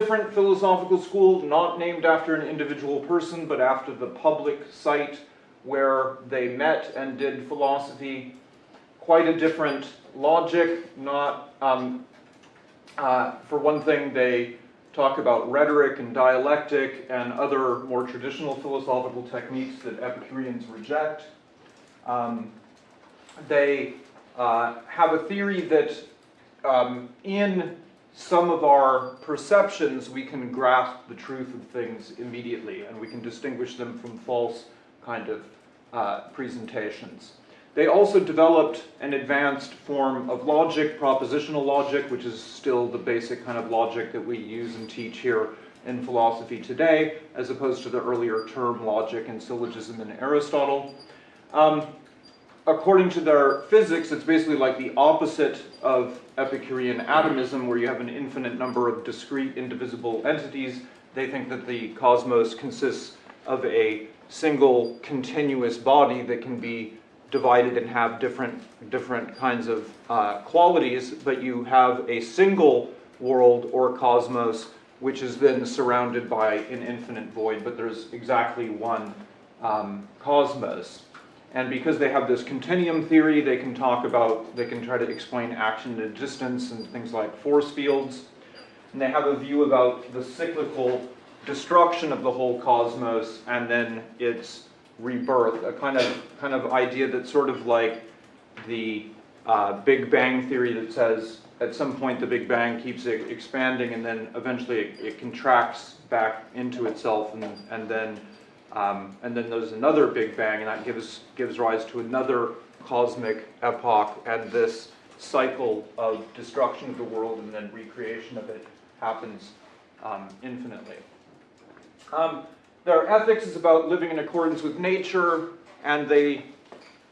different philosophical school, not named after an individual person, but after the public site where they met and did philosophy. Quite a different logic, not, um, uh, for one thing, they talk about rhetoric and dialectic and other more traditional philosophical techniques that Epicureans reject. Um, they uh, have a theory that um, in some of our perceptions we can grasp the truth of things immediately and we can distinguish them from false kind of uh, presentations. They also developed an advanced form of logic, propositional logic, which is still the basic kind of logic that we use and teach here in philosophy today, as opposed to the earlier term logic and syllogism in Aristotle. Um, according to their physics, it's basically like the opposite of Epicurean atomism, where you have an infinite number of discrete, indivisible entities. They think that the cosmos consists of a single continuous body that can be divided and have different, different kinds of uh, qualities, but you have a single world or cosmos which is then surrounded by an infinite void, but there's exactly one um, cosmos. And because they have this continuum theory, they can talk about, they can try to explain action at a distance and things like force fields. And they have a view about the cyclical destruction of the whole cosmos and then its rebirth, a kind of, kind of idea that's sort of like the uh, Big Bang theory that says at some point the Big Bang keeps expanding and then eventually it, it contracts back into itself and, and then um, and then there's another Big Bang and that gives, gives rise to another cosmic epoch and this cycle of destruction of the world and then recreation of it happens um, infinitely. Um, their ethics is about living in accordance with nature, and they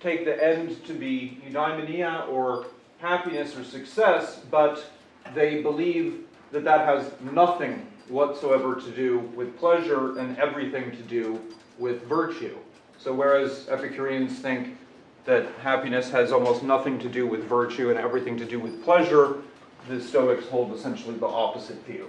take the end to be eudaimonia, or happiness or success, but they believe that that has nothing whatsoever to do with pleasure and everything to do with virtue. So whereas Epicureans think that happiness has almost nothing to do with virtue and everything to do with pleasure, the Stoics hold essentially the opposite view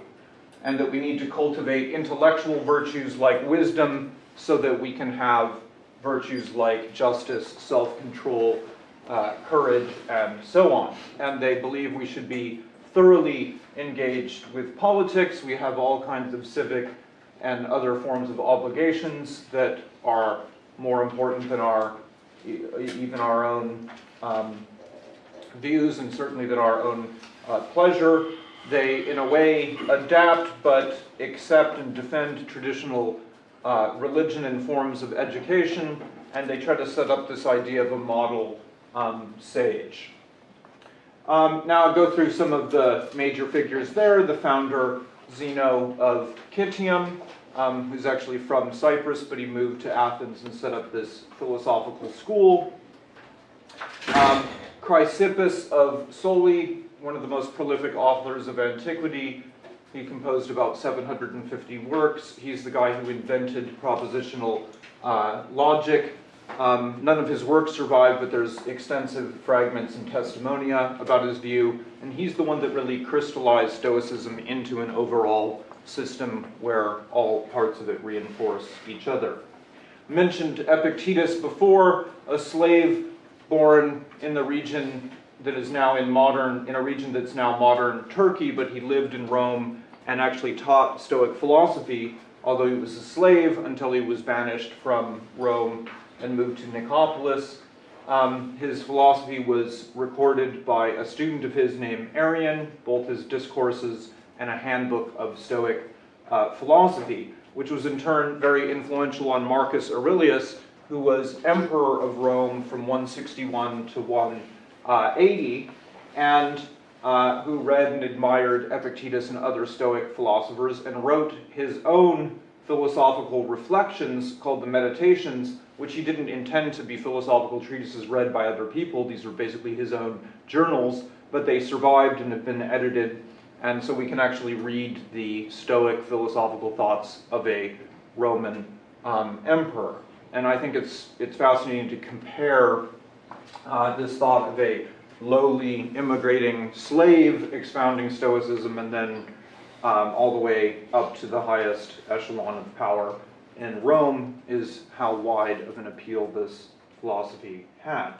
and that we need to cultivate intellectual virtues like wisdom so that we can have virtues like justice, self-control, uh, courage, and so on. And they believe we should be thoroughly engaged with politics. We have all kinds of civic and other forms of obligations that are more important than our even our own um, views and certainly than our own uh, pleasure they, in a way, adapt but accept and defend traditional uh, religion and forms of education, and they try to set up this idea of a model um, sage. Um, now I'll go through some of the major figures there. The founder, Zeno of Citium, um, who's actually from Cyprus, but he moved to Athens and set up this philosophical school. Um, Chrysippus of Soli, one of the most prolific authors of antiquity. He composed about 750 works. He's the guy who invented propositional uh, logic. Um, none of his works survive, but there's extensive fragments and testimonia about his view, and he's the one that really crystallized Stoicism into an overall system where all parts of it reinforce each other. I Mentioned Epictetus before, a slave born in the region that is now in modern, in a region that's now modern Turkey, but he lived in Rome and actually taught Stoic philosophy, although he was a slave until he was banished from Rome and moved to Nicopolis. Um, his philosophy was recorded by a student of his named Arrian, both his discourses and a handbook of Stoic uh, philosophy, which was in turn very influential on Marcus Aurelius, who was emperor of Rome from 161 to 1 uh, 80, and uh, who read and admired Epictetus and other Stoic philosophers and wrote his own philosophical reflections called the Meditations, which he didn't intend to be philosophical treatises read by other people. These are basically his own journals, but they survived and have been edited, and so we can actually read the Stoic philosophical thoughts of a Roman um, emperor. And I think it's, it's fascinating to compare uh, this thought of a lowly immigrating slave expounding Stoicism and then um, all the way up to the highest echelon of power in Rome is how wide of an appeal this philosophy had.